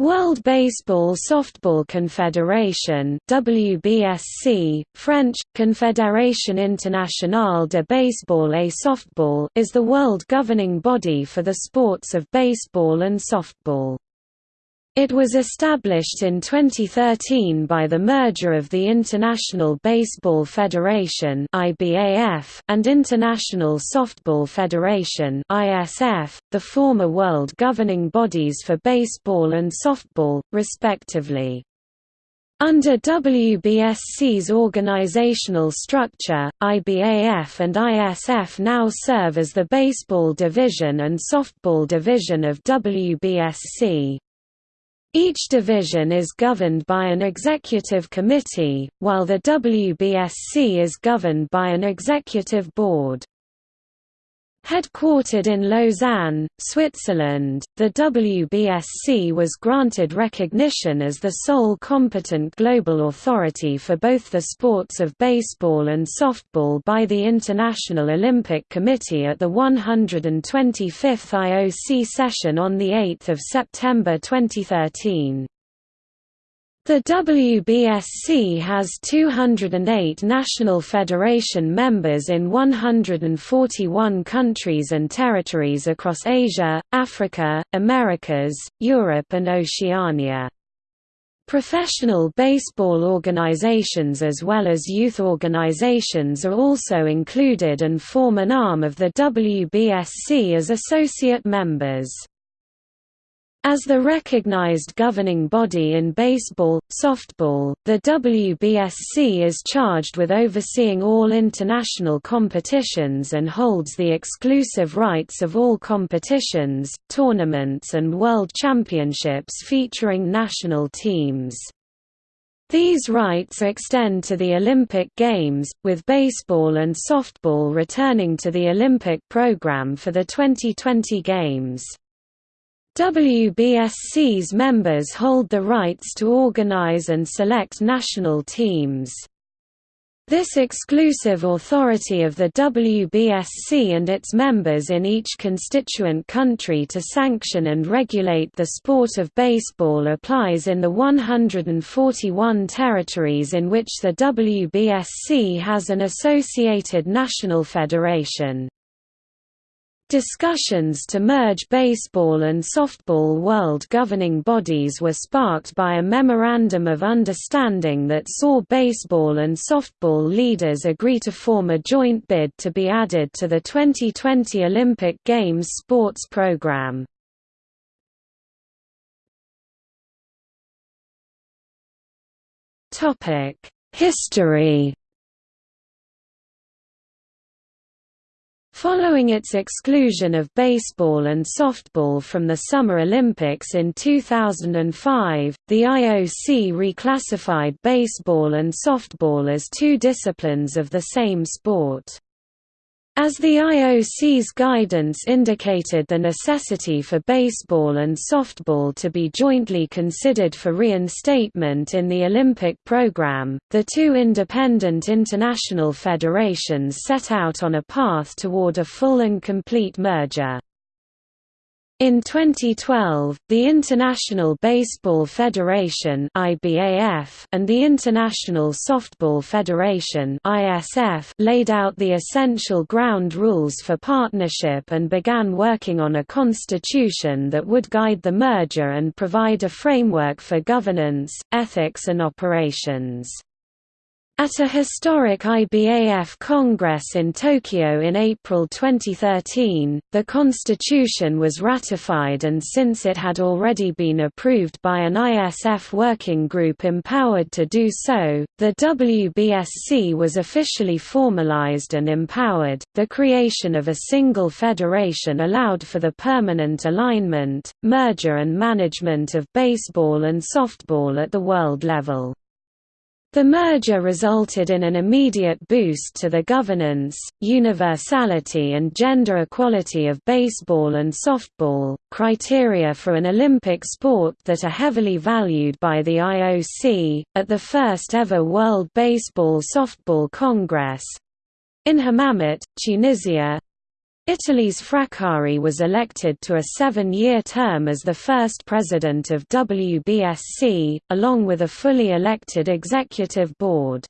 World Baseball Softball Confederation WBSC, French, Confédération Internationale de Baseball et Softball is the world governing body for the sports of baseball and softball. It was established in 2013 by the merger of the International Baseball Federation and International Softball Federation the former world governing bodies for baseball and softball, respectively. Under WBSC's organizational structure, IBAF and ISF now serve as the baseball division and softball division of WBSC. Each division is governed by an executive committee, while the WBSC is governed by an executive board. Headquartered in Lausanne, Switzerland, the WBSC was granted recognition as the sole competent global authority for both the sports of baseball and softball by the International Olympic Committee at the 125th IOC session on 8 September 2013. The WBSC has 208 national federation members in 141 countries and territories across Asia, Africa, Americas, Europe and Oceania. Professional baseball organizations as well as youth organizations are also included and form an arm of the WBSC as associate members. As the recognized governing body in baseball, softball, the WBSC is charged with overseeing all international competitions and holds the exclusive rights of all competitions, tournaments and world championships featuring national teams. These rights extend to the Olympic Games, with baseball and softball returning to the Olympic program for the 2020 Games. WBSC's members hold the rights to organize and select national teams. This exclusive authority of the WBSC and its members in each constituent country to sanction and regulate the sport of baseball applies in the 141 territories in which the WBSC has an associated national federation. Discussions to merge baseball and softball world governing bodies were sparked by a Memorandum of Understanding that saw baseball and softball leaders agree to form a joint bid to be added to the 2020 Olympic Games sports program. History Following its exclusion of baseball and softball from the Summer Olympics in 2005, the IOC reclassified baseball and softball as two disciplines of the same sport. As the IOC's guidance indicated the necessity for baseball and softball to be jointly considered for reinstatement in the Olympic program, the two independent international federations set out on a path toward a full and complete merger. In 2012, the International Baseball Federation (IBAF) and the International Softball Federation (ISF) laid out the essential ground rules for partnership and began working on a constitution that would guide the merger and provide a framework for governance, ethics and operations. At a historic IBAF Congress in Tokyo in April 2013, the constitution was ratified and since it had already been approved by an ISF working group empowered to do so, the WBSC was officially formalized and empowered. The creation of a single federation allowed for the permanent alignment, merger and management of baseball and softball at the world level. The merger resulted in an immediate boost to the governance, universality and gender equality of baseball and softball, criteria for an Olympic sport that are heavily valued by the IOC. At the first ever World Baseball Softball Congress in Hammamet, Tunisia, Italy's Fraccari was elected to a seven-year term as the first president of WBSC, along with a fully elected executive board.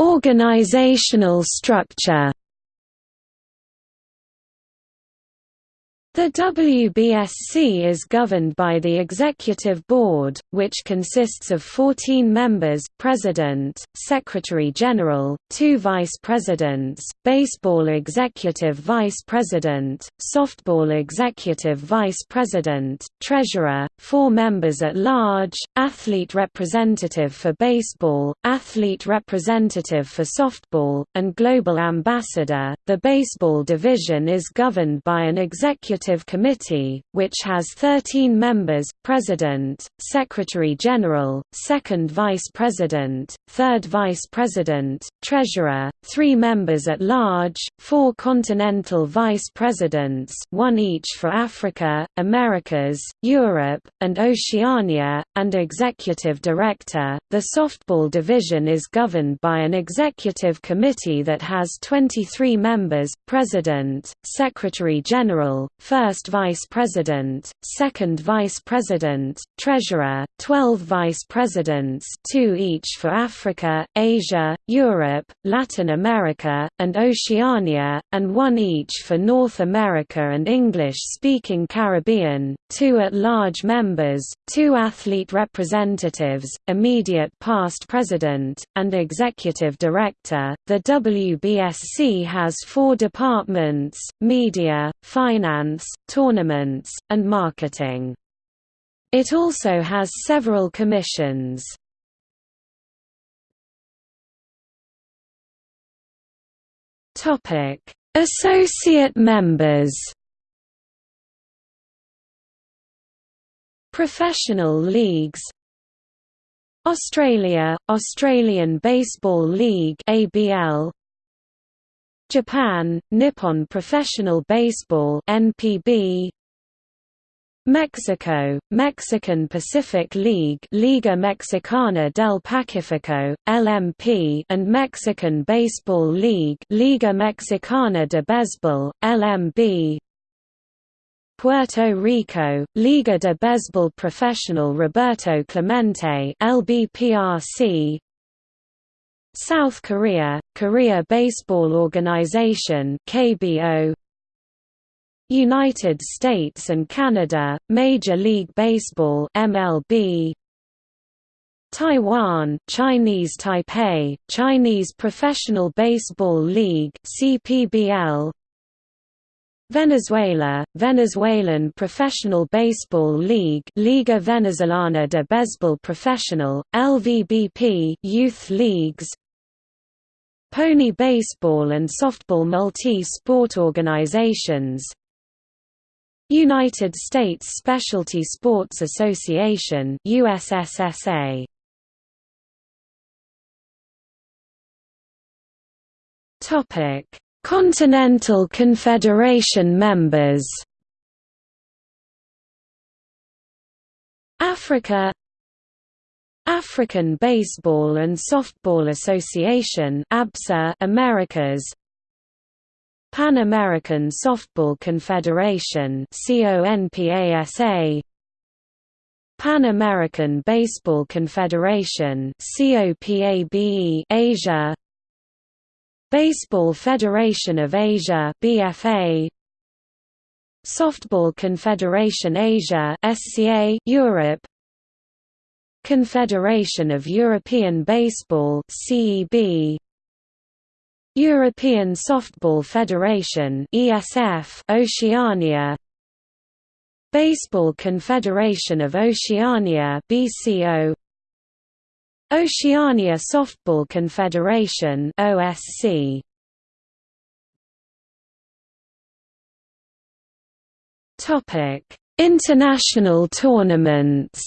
Organizational structure The WBSC is governed by the Executive Board, which consists of 14 members President, Secretary-General, two Vice-Presidents, Baseball Executive Vice President, Softball Executive Vice President, Treasurer, four members at large, Athlete Representative for Baseball, Athlete Representative for Softball, and Global Ambassador. The baseball division is governed by an executive Executive Committee, which has 13 members, President, Secretary-General, Second Vice President, Third Vice President, Treasurer, three members at large, four Continental Vice Presidents one each for Africa, Americas, Europe, and Oceania, and Executive Director. The softball division is governed by an Executive Committee that has 23 members, President, Secretary-General, First Vice President, Second Vice President, Treasurer, 12 Vice Presidents two each for Africa, Asia, Europe, Latin America, and Oceania, and one each for North America and English-speaking Caribbean, two at-large members, two athlete representatives, immediate past president, and executive director. The WBSC has four departments, media, finance, tournaments, and marketing. It also has several commissions. Topic: Associate members. Professional leagues Australia, Australian Baseball League ABL Japan, Nippon Professional Baseball NPB Mexico, Mexican Pacific League Liga Mexicana del Pacífico, LMP and Mexican Baseball League Liga Mexicana de Béisbol, LMB Puerto Rico, Liga de Béisbol Profesional Roberto Clemente LBPRC South Korea, Korea Baseball Organization KBO United States and Canada, Major League Baseball MLB Taiwan, Chinese Taipei, Chinese Professional Baseball League CPBL Venezuela, Venezuelan Professional Baseball League Liga Venezolana de Béisbol Profesional, LVBP Youth Leagues Pony Baseball and Softball Multi-Sport Organizations. United States Specialty Sports Association USSSA Topic Continental Confederation members. Africa African Baseball and Softball Association Americas Pan American Softball Confederation Pan American Baseball Confederation Asia Baseball Federation of Asia BFA Softball Confederation Asia SCA Europe Confederation of European Baseball CEB European Softball Federation ESF Oceania. Baseball Confederation of Oceania BCO Oceania Softball Confederation OSC Topic International tournaments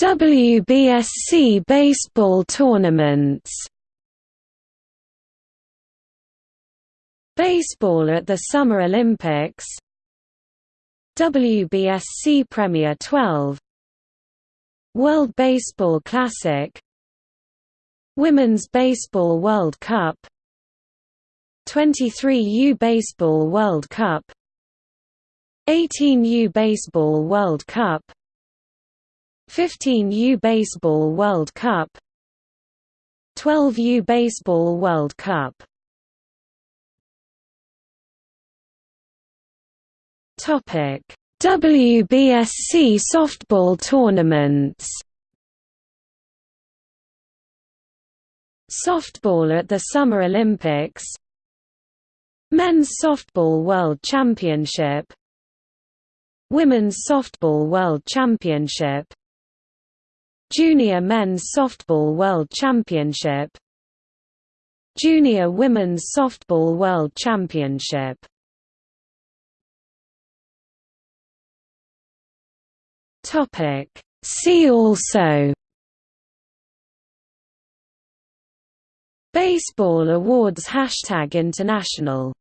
WBSC baseball tournaments. Baseball at the Summer Olympics. WBSC Premier 12 World Baseball Classic. Women's Baseball World Cup. 23U Baseball World Cup. 18U Baseball World Cup 15U Baseball World Cup 12U Baseball World Cup Topic: WBSC softball tournaments. Softball at the Summer Olympics. Men's Softball World Championship. Women's Softball World Championship. Junior Men's Softball World Championship. Junior Women's Softball World Championship. Topic. See also. Baseball Awards Hashtag International